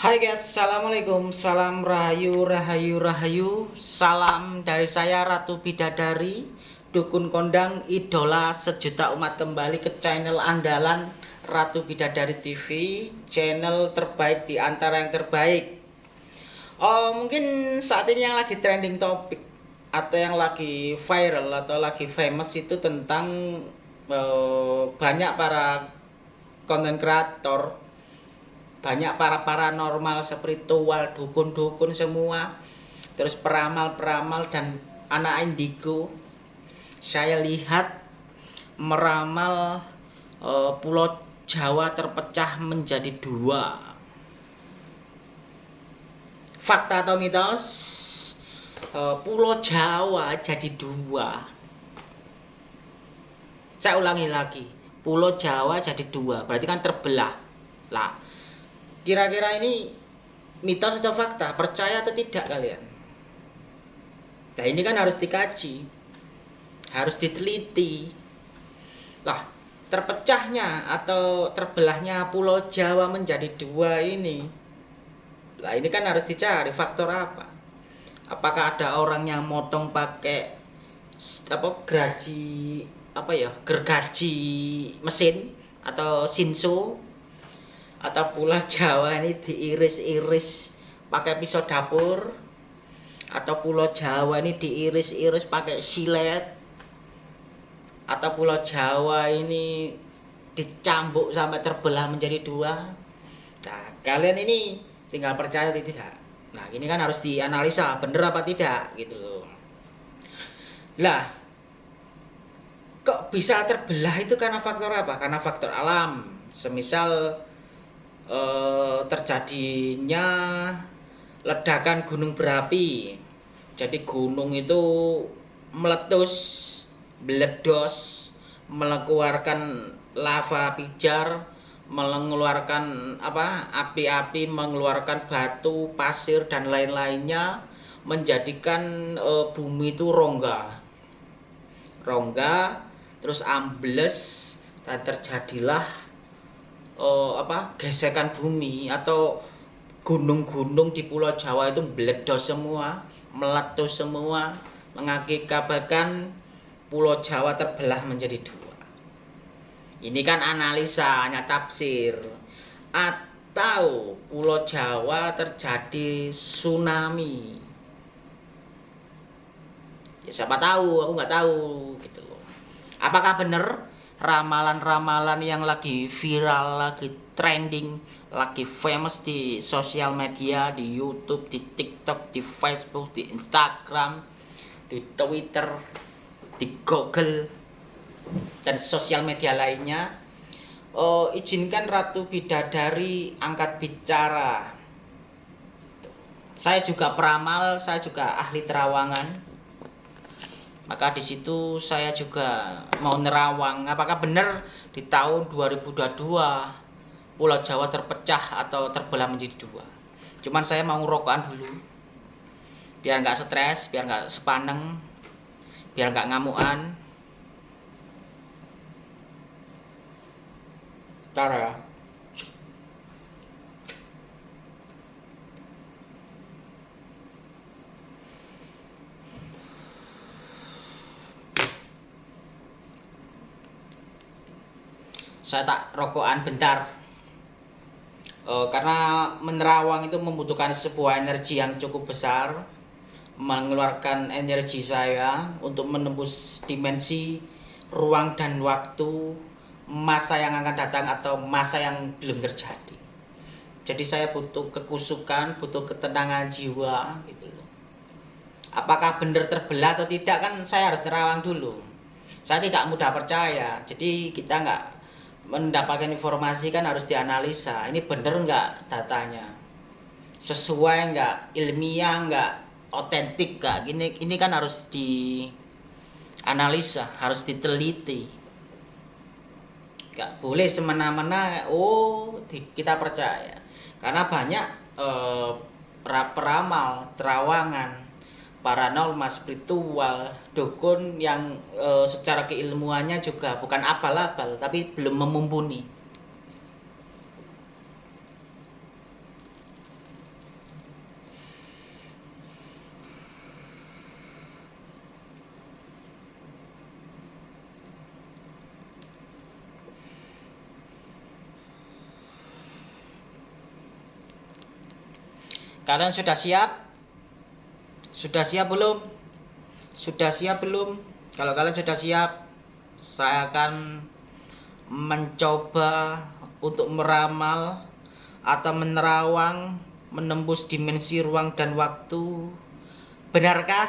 Hai guys, Assalamualaikum. Salam Rahayu, Rahayu, Rahayu. Salam dari saya Ratu Bidadari Dukun Kondang, idola sejuta umat kembali ke channel andalan Ratu Bidadari TV Channel terbaik di antara yang terbaik. Oh mungkin saat ini yang lagi trending topik Atau yang lagi viral atau lagi famous itu tentang uh, Banyak para konten kreator banyak para paranormal spiritual dukun-dukun semua. Terus peramal-peramal dan anak indigo. Saya lihat meramal uh, pulau Jawa terpecah menjadi dua. Fakta atau mitos? Uh, pulau Jawa jadi dua. Saya ulangi lagi. Pulau Jawa jadi dua. Berarti kan terbelah. Lah Kira-kira ini mitos atau fakta? Percaya atau tidak kalian? Nah ini kan harus dikaji. Harus diteliti. Lah, terpecahnya atau terbelahnya pulau Jawa menjadi dua ini. Lah ini kan harus dicari faktor apa? Apakah ada orang yang motong pakai apa gergaji apa ya gergaji mesin atau sinso atau pula Jawa ini diiris-iris pakai pisau dapur. Atau pulau Jawa ini diiris-iris pakai silet. Atau pulau Jawa ini dicambuk sampai terbelah menjadi dua. Nah kalian ini tinggal percaya atau tidak? Nah ini kan harus dianalisa bener apa tidak gitu. Loh lah kok bisa terbelah itu karena faktor apa? Karena faktor alam. Semisal eh, terjadinya ledakan gunung berapi. Jadi gunung itu meletus, meledos, mengeluarkan lava pijar, mengeluarkan apa? api-api, mengeluarkan batu, pasir dan lain-lainnya menjadikan e, bumi itu rongga. Rongga terus ambles dan terjadilah uh, apa gesekan bumi atau gunung-gunung di Pulau Jawa itu meledos semua, meletus semua, mengakibatkan Pulau Jawa terbelah menjadi dua. Ini kan analisa, hanya tafsir. Atau Pulau Jawa terjadi tsunami. Ya siapa tahu, aku nggak tahu gitu Apakah benar ramalan-ramalan yang lagi viral, lagi trending, lagi famous di sosial media, di YouTube, di TikTok, di Facebook, di Instagram, di Twitter, di Google, dan sosial media lainnya. Oh, izinkan Ratu Bidadari angkat bicara. Saya juga peramal, saya juga ahli terawangan maka di situ saya juga mau nerawang. Apakah benar di tahun 2022 Pulau Jawa terpecah atau terbelah menjadi dua? Cuman saya mau rokokan dulu. Biar nggak stres biar nggak sepaneng biar nggak ngamuan Tara ya saya tak rokokan bentar. E, karena menerawang itu membutuhkan sebuah energi yang cukup besar mengeluarkan energi saya untuk menembus dimensi ruang dan waktu masa yang akan datang atau masa yang belum terjadi. Jadi saya butuh kekusukan butuh ketenangan jiwa gitu loh. Apakah benar terbelah atau tidak kan saya harus terawang dulu. Saya tidak mudah percaya. Jadi kita nggak mendapatkan informasi kan harus dianalisa. Ini bener nggak datanya? Sesuai nggak? Ilmiah nggak? Otentik nggak? Gini ini kan harus dianalisa harus diteliti. Nggak boleh semena-mena oh kita percaya. Karena banyak eh, peramal terawangan paranormal spiritual dukun yang e, secara keilmuannya juga bukan abal-abal tapi belum memumpuni. Kalian sudah siap? Sudah siap belum? Sudah siap belum? Kalau kalian sudah siap saya akan mencoba untuk meramal atau menerawang menembus dimensi ruang dan waktu. Benarkah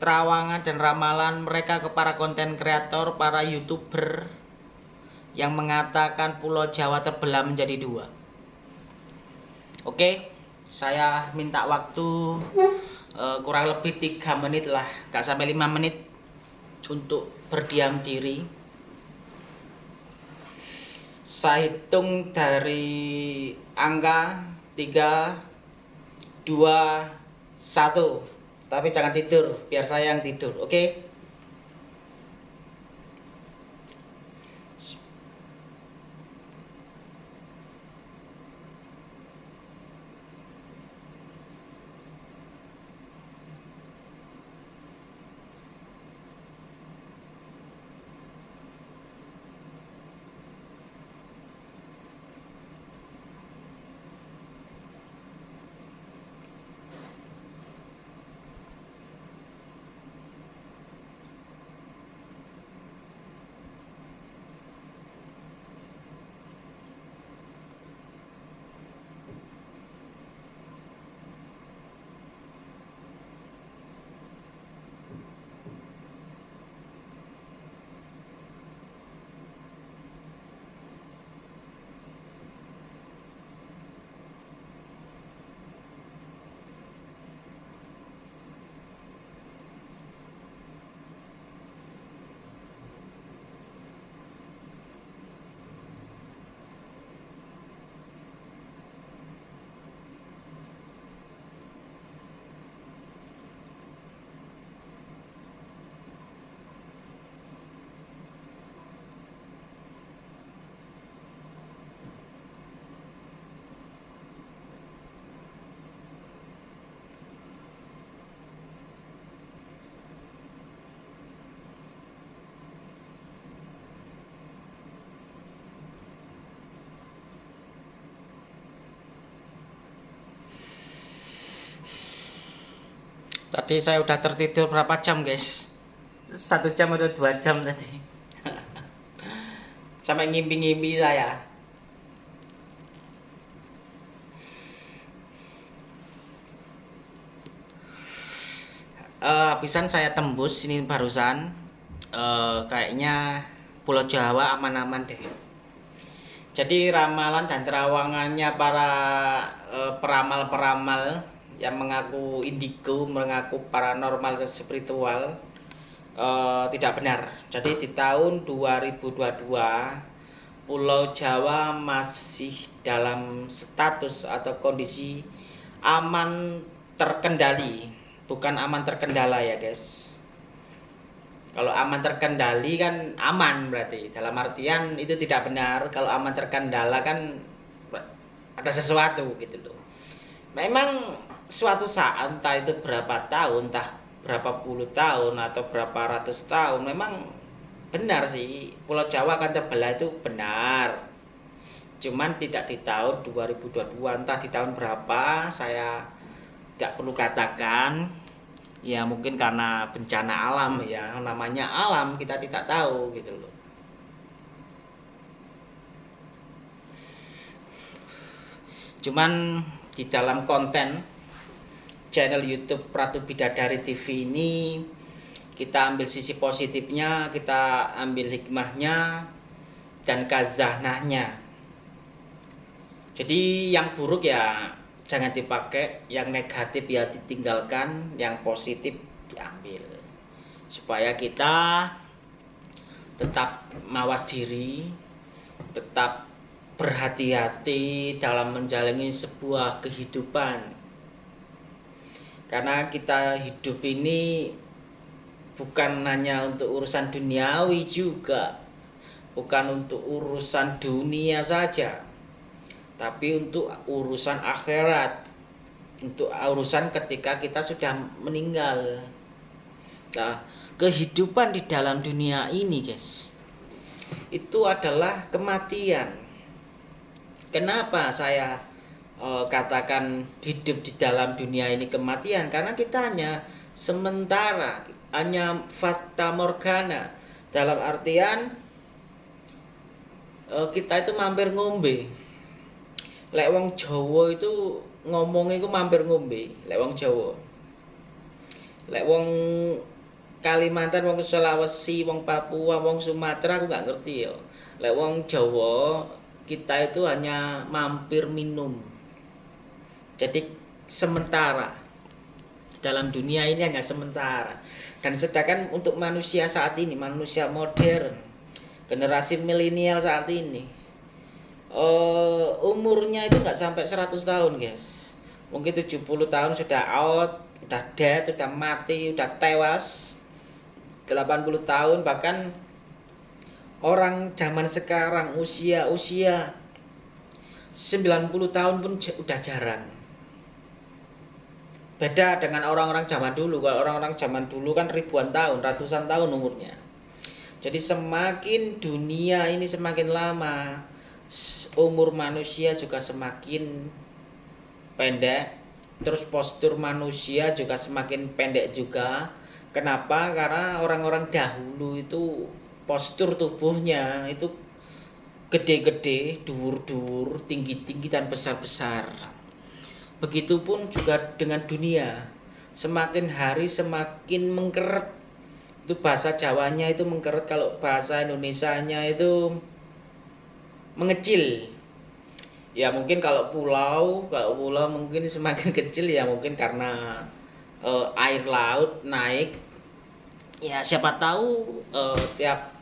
terawangan dan ramalan mereka ke para konten kreator para youtuber yang mengatakan pulau Jawa terbelah menjadi dua? Oke saya minta waktu uh, kurang lebih tiga menit lah gak sampai lima menit untuk berdiam diri saya hitung dari angka 3 2 1 tapi jangan tidur, biar saya yang tidur, oke? Okay? Tadi saya udah tertidur berapa jam guys? Satu jam atau dua jam tadi. Sampai ngimpi-ngimpi saya. Uh, habisan saya tembus ini barusan. Uh, kayaknya Pulau Jawa aman-aman deh. Jadi ramalan dan terawangannya para uh, peramal-peramal yang mengaku indigo, mengaku paranormal dan spiritual uh, tidak benar. Jadi di tahun 2022 Pulau Jawa masih dalam status atau kondisi aman terkendali, bukan aman terkendala ya guys. Kalau aman terkendali kan aman berarti. Dalam artian itu tidak benar. Kalau aman terkendala kan ada sesuatu gitu loh. Memang suatu saat entah itu berapa tahun entah berapa puluh tahun atau berapa ratus tahun memang benar sih Pulau Jawa akan terbelah itu benar. Cuman tidak di tahun 2022 entah di tahun berapa saya tidak perlu katakan. Ya mungkin karena bencana alam ya namanya alam kita tidak tahu gitu loh. Cuman di dalam konten channel YouTube Ratu Bidadari TV ini kita ambil sisi positifnya, kita ambil hikmahnya dan kazahnahnya. Jadi yang buruk ya jangan dipakai, yang negatif ya ditinggalkan, yang positif diambil. Supaya kita tetap mawas diri, tetap berhati-hati dalam menjalani sebuah kehidupan karena kita hidup ini bukan hanya untuk urusan duniawi juga. Bukan untuk urusan dunia saja. Tapi untuk urusan akhirat. Untuk urusan ketika kita sudah meninggal. Nah kehidupan di dalam dunia ini guys itu adalah kematian. Kenapa saya uh, katakan hidup di dalam dunia ini kematian karena kita hanya sementara hanya fata morgana dalam artian uh, kita itu mampir ngombe lek wong Jawa itu ngomongnya itu mampir ngombe lek wong Jawa lek wong Kalimantan, wong Sulawesi, wong Papua, wong Sumatera aku nggak ngerti ya. Lek Jawa kita itu hanya mampir minum. Jadi sementara dalam dunia ini hanya sementara. Dan sedangkan untuk manusia saat ini, manusia modern, generasi milenial saat ini, uh, umurnya itu nggak sampai 100 tahun, guys. Mungkin 70 tahun sudah out, sudah dead, sudah mati, sudah tewas 80 tahun bahkan orang zaman sekarang usia usia 90 tahun pun udah jarang beda dengan orang-orang zaman dulu kalau orang-orang zaman dulu kan ribuan tahun ratusan tahun umurnya jadi semakin dunia ini semakin lama umur manusia juga semakin pendek terus postur manusia juga semakin pendek juga Kenapa? Karena orang-orang dahulu itu postur tubuhnya itu gede-gede, dur-dur, tinggi-tinggi dan besar-besar. Begitupun juga dengan dunia. Semakin hari semakin mengkeret. Itu bahasa Jawanya itu mengkeret, kalau bahasa Indonesianya itu mengecil. Ya mungkin kalau pulau, kalau pulau mungkin semakin kecil ya mungkin karena uh, air laut naik ya siapa tahu uh, tiap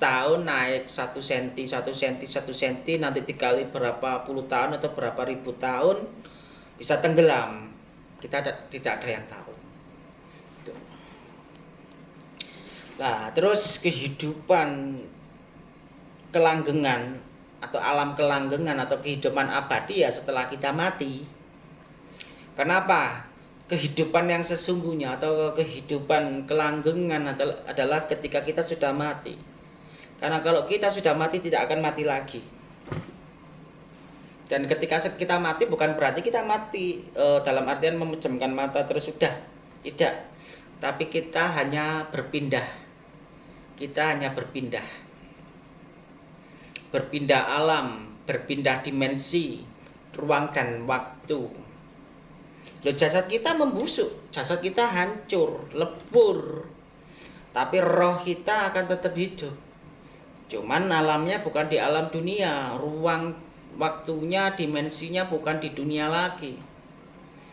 tahun naik satu senti satu senti satu senti nanti dikali berapa puluh tahun atau berapa ribu tahun bisa tenggelam. Kita tidak ada yang tahu. Nah terus kehidupan kelanggengan atau alam kelanggengan atau kehidupan abadi ya setelah kita mati. Kenapa? Kehidupan yang sesungguhnya atau kehidupan kelanggengan adalah ketika kita sudah mati. Karena kalau kita sudah mati tidak akan mati lagi. Dan ketika kita mati bukan berarti kita mati e, dalam artian memejamkan mata terus sudah. Tidak. Tapi kita hanya berpindah. Kita hanya berpindah. Berpindah alam, berpindah dimensi, ruang dan waktu Loh, jasad kita membusuk, jasad kita hancur, lebur. Tapi roh kita akan tetap hidup. Cuman alamnya bukan di alam dunia, ruang waktunya, dimensinya bukan di dunia lagi.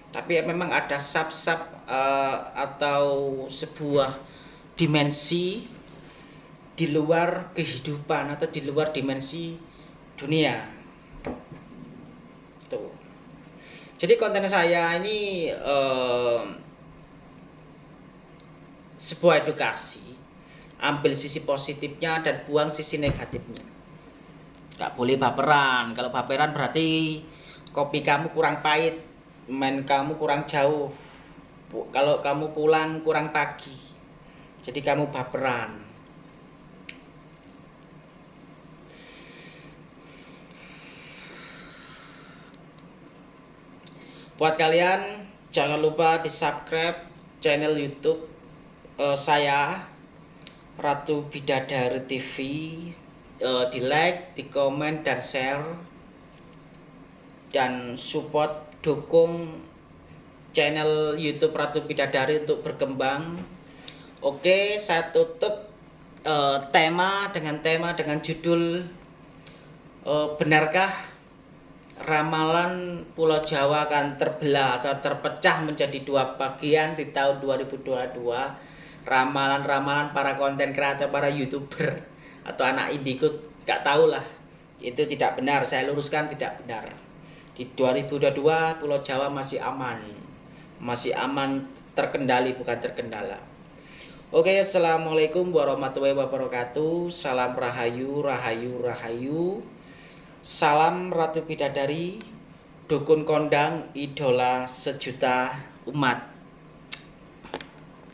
Tapi memang ada sub-sub uh, atau sebuah dimensi di luar kehidupan atau di luar dimensi dunia. Tuh. Jadi konten saya ini uh, sebuah edukasi, ambil sisi positifnya dan buang sisi negatifnya. Gak boleh baperan. Kalau baperan berarti kopi kamu kurang pahit, main kamu kurang jauh. Kalau kamu pulang kurang pagi, jadi kamu baperan. Buat kalian jangan lupa di subscribe channel YouTube uh, saya Ratu Bidadari TV uh, di like, di komen dan share dan support dukung channel YouTube Ratu Bidadari untuk berkembang. Oke, saya tutup uh, tema dengan tema dengan judul uh, benarkah ramalan Pulau Jawa akan terbelah atau terpecah menjadi dua bagian di tahun 2022 ramalan-ramalan para konten kreator para youtuber atau anak indigo gak tahu lah itu tidak benar. Saya luruskan tidak benar. Di 2022 Pulau Jawa masih aman. Masih aman terkendali bukan terkendala. Oke Assalamualaikum warahmatullahi wabarakatuh. Salam Rahayu Rahayu Rahayu. Salam Ratu Bidadari, dukun kondang idola sejuta umat.